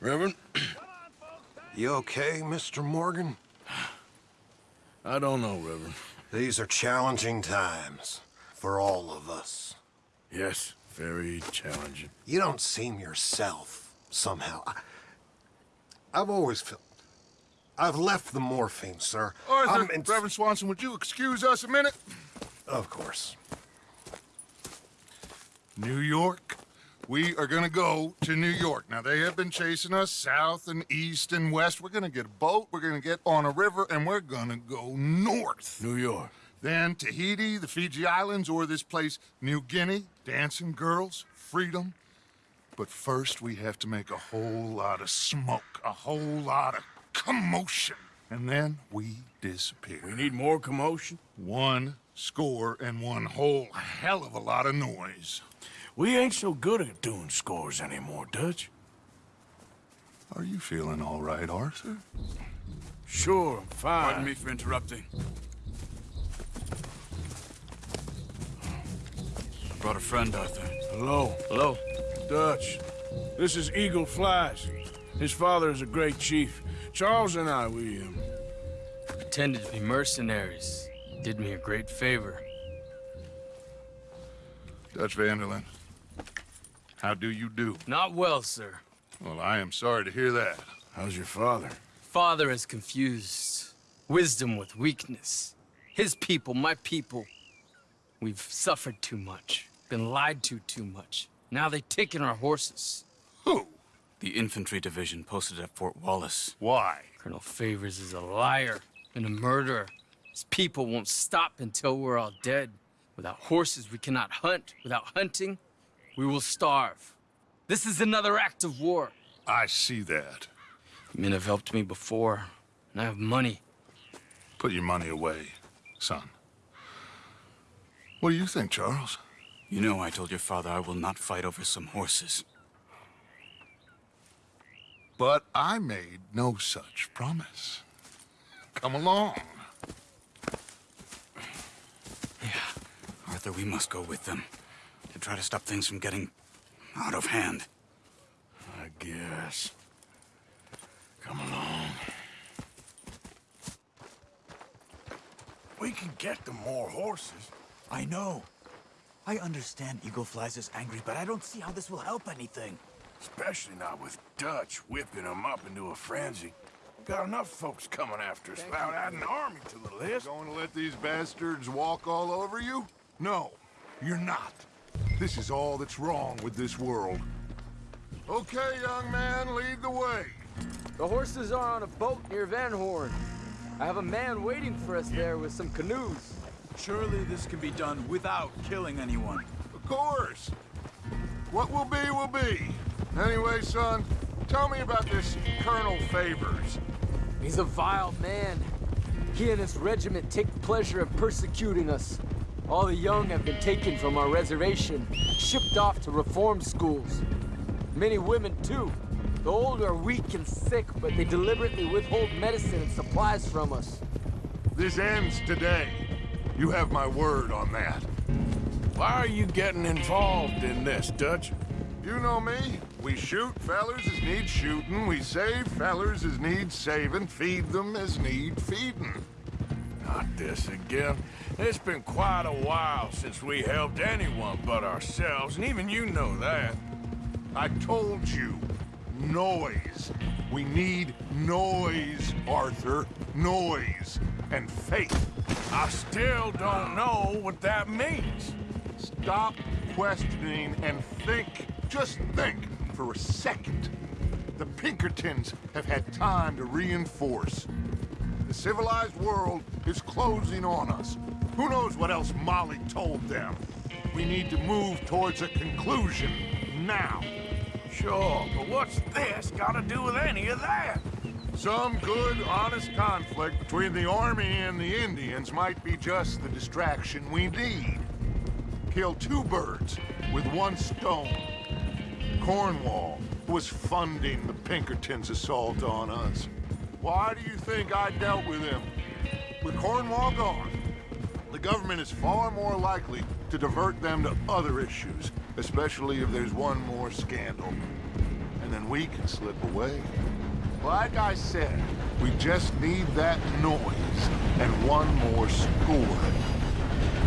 Reverend, You okay, Mr. Morgan? I don't know, Reverend. These are challenging times for all of us. Yes, very challenging. You don't seem yourself, somehow. I, I've always felt... I've left the morphine, sir. Arthur, I'm in- Reverend Swanson, would you excuse us a minute? Of course. New York. We are gonna go to New York. Now, they have been chasing us south and east and west. We're gonna get a boat, we're gonna get on a river, and we're gonna go north. New York. Then Tahiti, the Fiji Islands, or this place, New Guinea, dancing girls, freedom. But first, we have to make a whole lot of smoke, a whole lot of commotion. And then we disappear. We need more commotion. One score and one whole hell of a lot of noise. We ain't so good at doing scores anymore, Dutch. Are you feeling all right, Arthur? Sure, I'm fine. Pardon me for interrupting. I brought a friend, Arthur. Hello. Hello. Dutch. This is Eagle Flies. His father is a great chief. Charles and I, we, um, Pretended to be mercenaries. Did me a great favor. Dutch van der Linde. How do you do? Not well, sir. Well, I am sorry to hear that. how's your father? Father has confused wisdom with weakness. His people, my people. We've suffered too much. Been lied to too much. Now they've taken our horses. Who? The infantry division posted at Fort Wallace. Why? Colonel Favors is a liar and a murderer. His people won't stop until we're all dead. Without horses, we cannot hunt. Without hunting, we will starve. This is another act of war. I see that. Men have helped me before, and I have money. Put your money away, son. What do you think, Charles? You know I told your father I will not fight over some horses. But I made no such promise. Come along. Yeah. Arthur, we must go with them to try to stop things from getting out of hand. I guess. Come along. We can get them more horses. I know. I understand Eagle Flies is angry, but I don't see how this will help anything. Especially not with Dutch whipping them up into a frenzy. Got enough folks coming after us without adding an army to the list. Going to let these bastards walk all over you? No, you're not. This is all that's wrong with this world. Okay, young man, lead the way. The horses are on a boat near Van Horn. I have a man waiting for us there with some canoes. Surely this can be done without killing anyone. Of course. What will be, will be. Anyway, son, tell me about this Colonel Favors. He's a vile man. He and his regiment take pleasure in persecuting us. All the young have been taken from our reservation, shipped off to reform schools. Many women, too. The old are weak and sick, but they deliberately withhold medicine and supplies from us. This ends today. You have my word on that. Why are you getting involved in this, Dutch? You know me. We shoot fellers as need shooting. We save fellers as need saving. Feed them as need feeding. Not this again. It's been quite a while since we helped anyone but ourselves, and even you know that. I told you. Noise. We need noise, Arthur. Noise. And faith. I still don't know what that means. Stop questioning and think. Just think for a second. The Pinkertons have had time to reinforce. The civilized world is closing on us. Who knows what else Molly told them? We need to move towards a conclusion now. Sure, but what's this got to do with any of that? Some good, honest conflict between the Army and the Indians might be just the distraction we need. Kill two birds with one stone. Cornwall was funding the Pinkertons' assault on us. Why do you think I dealt with him? With Cornwall gone, the government is far more likely to divert them to other issues, especially if there's one more scandal. and then we can slip away. Like I said, we just need that noise and one more score.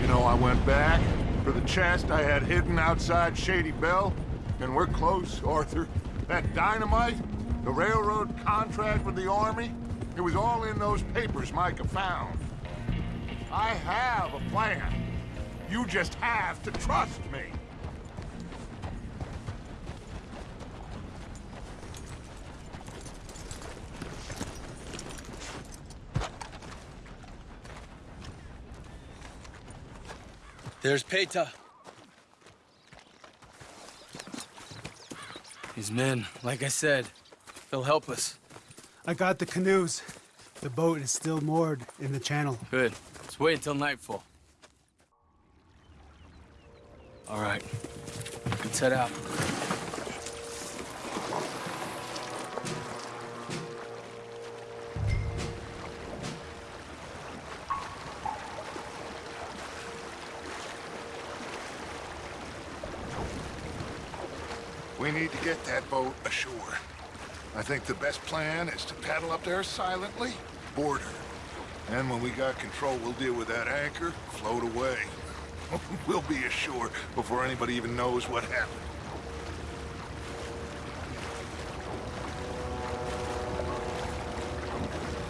You know, I went back for the chest I had hidden outside Shady Belle, and we're close, Arthur. That dynamite, the railroad contract with the Army, it was all in those papers Micah found. I have a plan. You just have to trust me. There's Peta. His men, like I said, they'll help us. I got the canoes. The boat is still moored in the channel. Good. Let's wait until nightfall. All right. Let's head out. We need to get that boat ashore. I think the best plan is to paddle up there silently, board her. And when we got control, we'll deal with that anchor, float away. we'll be ashore before anybody even knows what happened.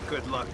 Good luck.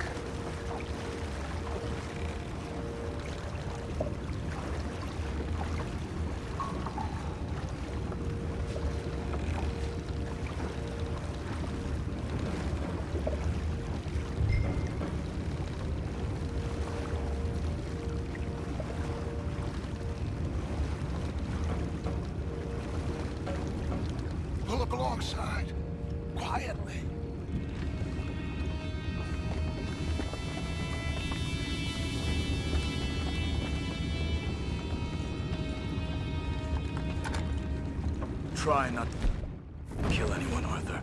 Try not to kill anyone, Arthur.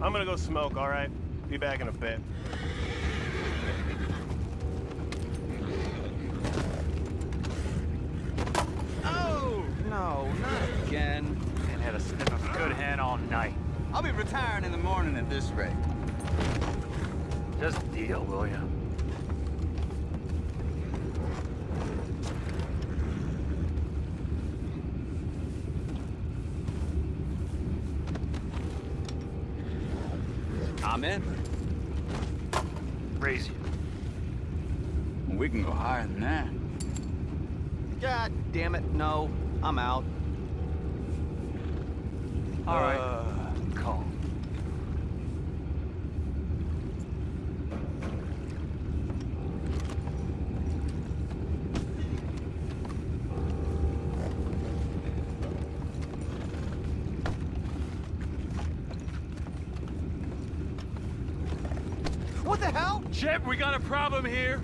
I'm gonna go smoke, all right? Be back in a bit. Oh, no, not again. And had a sniff of good hand all night. I'll be retiring in the morning at this rate. Just deal, will ya? I'm in. Raise you. We can go higher than that. God damn it, no. I'm out. All right. Uh, calm. What the hell? Chip, we got a problem here.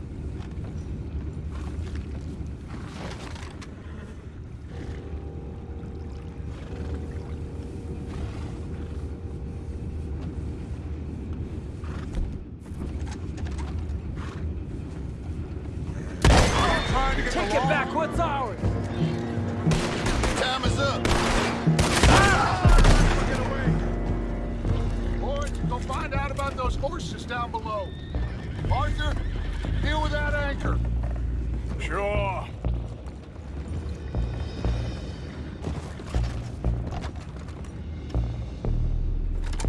Take it back. What's ours? Time is up. Get. Boys, go find out about those horses down below. Arthur, deal with that anchor. Sure.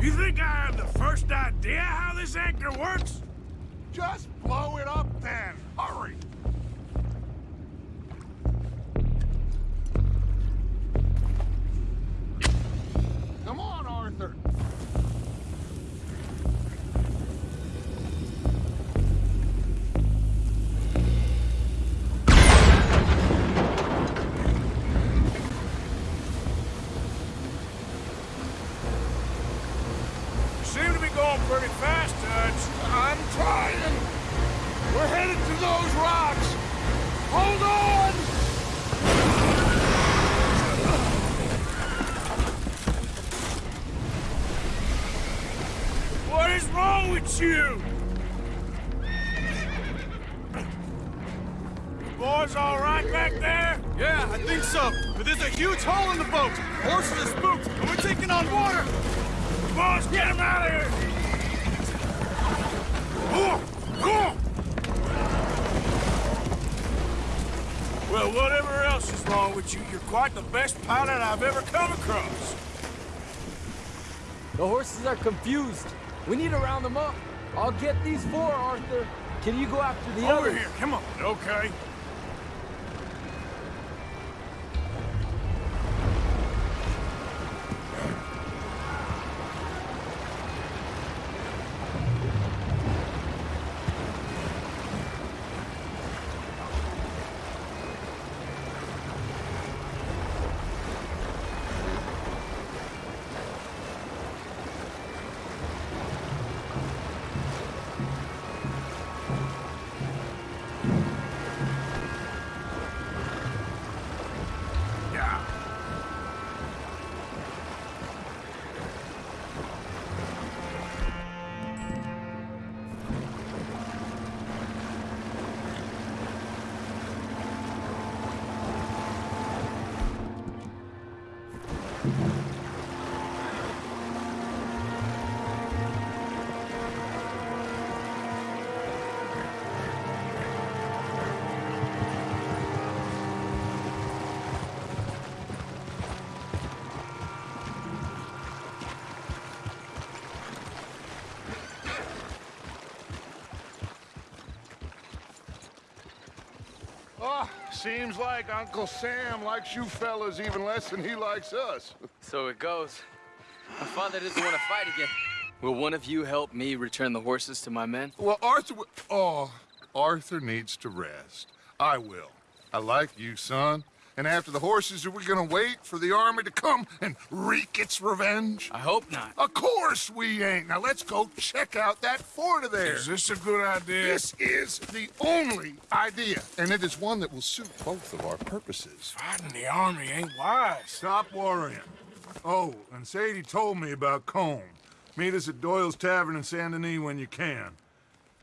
You think I have the first idea how this anchor works? Just blow it up then. Hurry. On, right back there? Yeah, I think so. But there's a huge hole in the boat. Horses are spooked, and we're taking on water. Boys, get him out of here! Come on! Well, whatever else is wrong with you, you're quite the best pilot I've ever come across. The horses are confused. We need to round them up. I'll get these four, Arthur. Can you go after the Over others? here, come on. Okay. Seems like Uncle Sam likes you fellas even less than he likes us. So it goes. My father doesn't want to fight again. Will one of you help me return the horses to my men? Well, Arthur... Oh, Arthur needs to rest. I will. I like you, son. And after the horses, are we gonna wait for the army to come and wreak its revenge? I hope not. Of course we ain't. Now let's go check out that fort of theirs. Is this a good idea? This is the only idea, and it is one that will suit both of our purposes. Fighting the army ain't wise. Stop worrying. Oh, and Sadie told me about Colm. Meet us at Doyle's Tavern in Saint Denis when you can.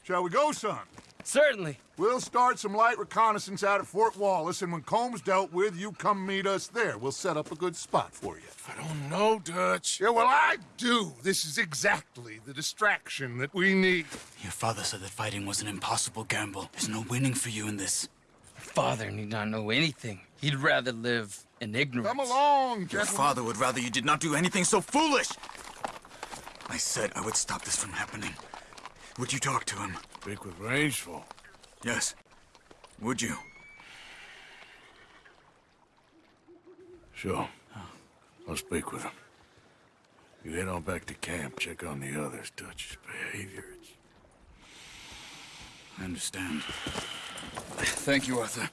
Shall we go, son? Certainly. We'll start some light reconnaissance out at Fort Wallace, and when Colm's dealt with, you come meet us there. We'll set up a good spot for you. I don't know, Dutch. Yeah, well, I do. This is exactly the distraction that we need. Your father said that fighting was an impossible gamble. There's no winning for you in this. Father need not know anything. He'd rather live in ignorance. Come along, gentlemen. Your father would rather you did not do anything so foolish. I said I would stop this from happening. Would you talk to him? Speak with Rains Fall. Yes. Would you? Sure. I'll speak with him. You head on back to camp, check on the others, Dutch's behavior. It's... I understand. Thank you, Arthur.